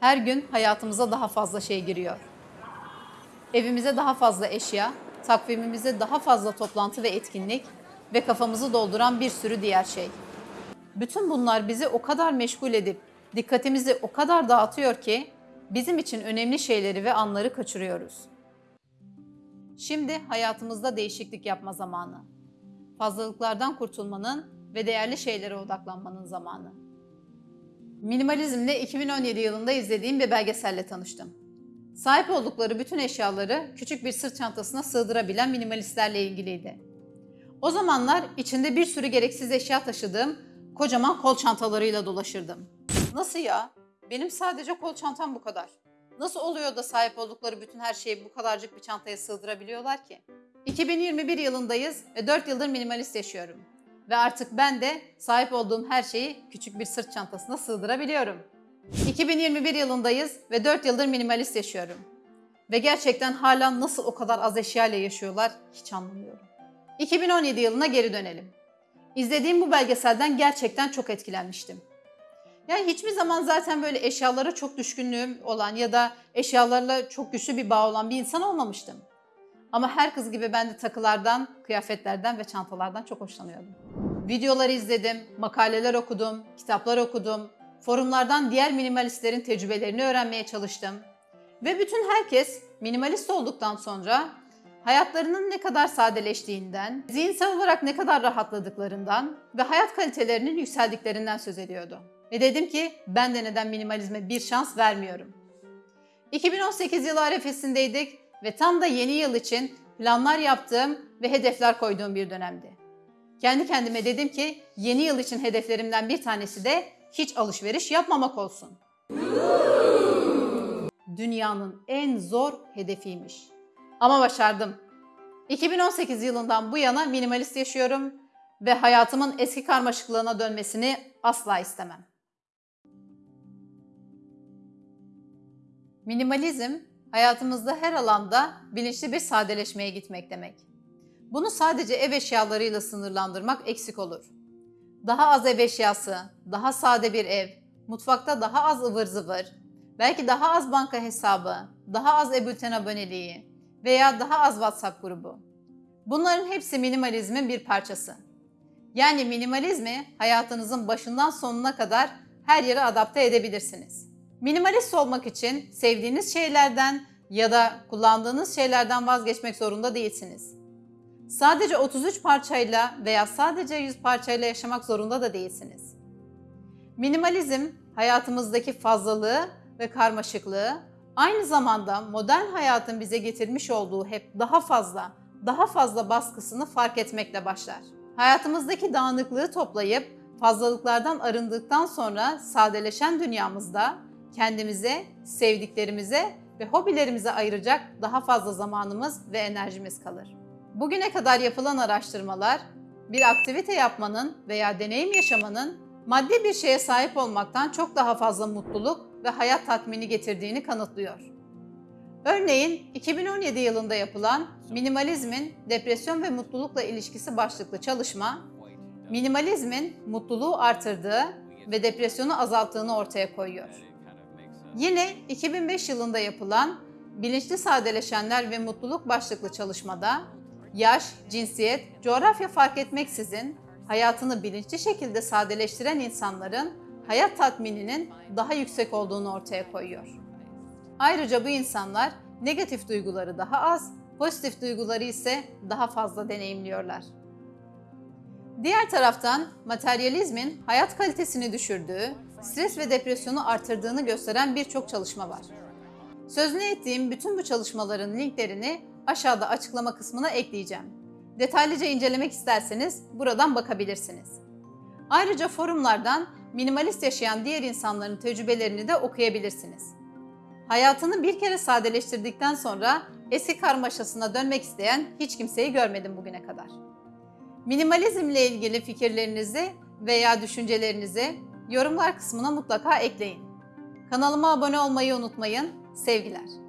Her gün hayatımıza daha fazla şey giriyor. Evimize daha fazla eşya, takvimimize daha fazla toplantı ve etkinlik ve kafamızı dolduran bir sürü diğer şey. Bütün bunlar bizi o kadar meşgul edip dikkatimizi o kadar dağıtıyor ki bizim için önemli şeyleri ve anları kaçırıyoruz. Şimdi hayatımızda değişiklik yapma zamanı. Fazlalıklardan kurtulmanın ve değerli şeylere odaklanmanın zamanı. Minimalizmle 2017 yılında izlediğim bir belgeselle tanıştım. Sahip oldukları bütün eşyaları küçük bir sırt çantasına sığdırabilen minimalistlerle ilgiliydi. O zamanlar içinde bir sürü gereksiz eşya taşıdığım kocaman kol çantalarıyla dolaşırdım. Nasıl ya? Benim sadece kol çantam bu kadar. Nasıl oluyor da sahip oldukları bütün her şeyi bu kadarcık bir çantaya sığdırabiliyorlar ki? 2021 yılındayız ve 4 yıldır minimalist yaşıyorum. Ve artık ben de sahip olduğum her şeyi küçük bir sırt çantasına sığdırabiliyorum. 2021 yılındayız ve 4 yıldır minimalist yaşıyorum. Ve gerçekten hala nasıl o kadar az eşya ile yaşıyorlar hiç anlamıyorum. 2017 yılına geri dönelim. İzlediğim bu belgeselden gerçekten çok etkilenmiştim. Yani hiçbir zaman zaten böyle eşyalara çok düşkünlüğüm olan ya da eşyalarla çok güçlü bir bağ olan bir insan olmamıştım. Ama her kız gibi ben de takılardan, kıyafetlerden ve çantalardan çok hoşlanıyordum. Videoları izledim, makaleler okudum, kitaplar okudum, forumlardan diğer minimalistlerin tecrübelerini öğrenmeye çalıştım. Ve bütün herkes minimalist olduktan sonra hayatlarının ne kadar sadeleştiğinden, zihinsel olarak ne kadar rahatladıklarından ve hayat kalitelerinin yükseldiklerinden söz ediyordu. Ve dedim ki ben de neden minimalizme bir şans vermiyorum. 2018 yılı arefesindeydik ve tam da yeni yıl için planlar yaptığım ve hedefler koyduğum bir dönemdi. Kendi kendime dedim ki yeni yıl için hedeflerimden bir tanesi de hiç alışveriş yapmamak olsun. Dünyanın en zor hedefiymiş. Ama başardım. 2018 yılından bu yana minimalist yaşıyorum ve hayatımın eski karmaşıklığına dönmesini asla istemem. Minimalizm hayatımızda her alanda bilinçli bir sadeleşmeye gitmek demek. Bunu sadece ev eşyalarıyla sınırlandırmak eksik olur. Daha az ev eşyası, daha sade bir ev, mutfakta daha az ıvır zıvır, belki daha az banka hesabı, daha az e-bülten aboneliği veya daha az WhatsApp grubu. Bunların hepsi minimalizmin bir parçası. Yani minimalizmi hayatınızın başından sonuna kadar her yere adapte edebilirsiniz. Minimalist olmak için sevdiğiniz şeylerden ya da kullandığınız şeylerden vazgeçmek zorunda değilsiniz. Sadece 33 parçayla veya sadece 100 parçayla yaşamak zorunda da değilsiniz. Minimalizm hayatımızdaki fazlalığı ve karmaşıklığı aynı zamanda modern hayatın bize getirmiş olduğu hep daha fazla, daha fazla baskısını fark etmekle başlar. Hayatımızdaki dağınıklığı toplayıp fazlalıklardan arındıktan sonra sadeleşen dünyamızda kendimize, sevdiklerimize ve hobilerimize ayıracak daha fazla zamanımız ve enerjimiz kalır. Bugüne kadar yapılan araştırmalar bir aktivite yapmanın veya deneyim yaşamanın maddi bir şeye sahip olmaktan çok daha fazla mutluluk ve hayat tatmini getirdiğini kanıtlıyor. Örneğin 2017 yılında yapılan Minimalizmin Depresyon ve Mutlulukla ilişkisi başlıklı çalışma, minimalizmin mutluluğu artırdığı ve depresyonu azalttığını ortaya koyuyor. Yine 2005 yılında yapılan Bilinçli Sadeleşenler ve Mutluluk başlıklı çalışmada yaş, cinsiyet, coğrafya fark etmeksizin hayatını bilinçli şekilde sadeleştiren insanların hayat tatmininin daha yüksek olduğunu ortaya koyuyor. Ayrıca bu insanlar negatif duyguları daha az, pozitif duyguları ise daha fazla deneyimliyorlar. Diğer taraftan materyalizmin hayat kalitesini düşürdüğü, stres ve depresyonu artırdığını gösteren birçok çalışma var. Sözünü ettiğim bütün bu çalışmaların linklerini aşağıda açıklama kısmına ekleyeceğim. Detaylıca incelemek isterseniz buradan bakabilirsiniz. Ayrıca forumlardan minimalist yaşayan diğer insanların tecrübelerini de okuyabilirsiniz. Hayatını bir kere sadeleştirdikten sonra eski karmaşasına dönmek isteyen hiç kimseyi görmedim bugüne kadar. Minimalizmle ilgili fikirlerinizi veya düşüncelerinizi yorumlar kısmına mutlaka ekleyin. Kanalıma abone olmayı unutmayın. Sevgiler.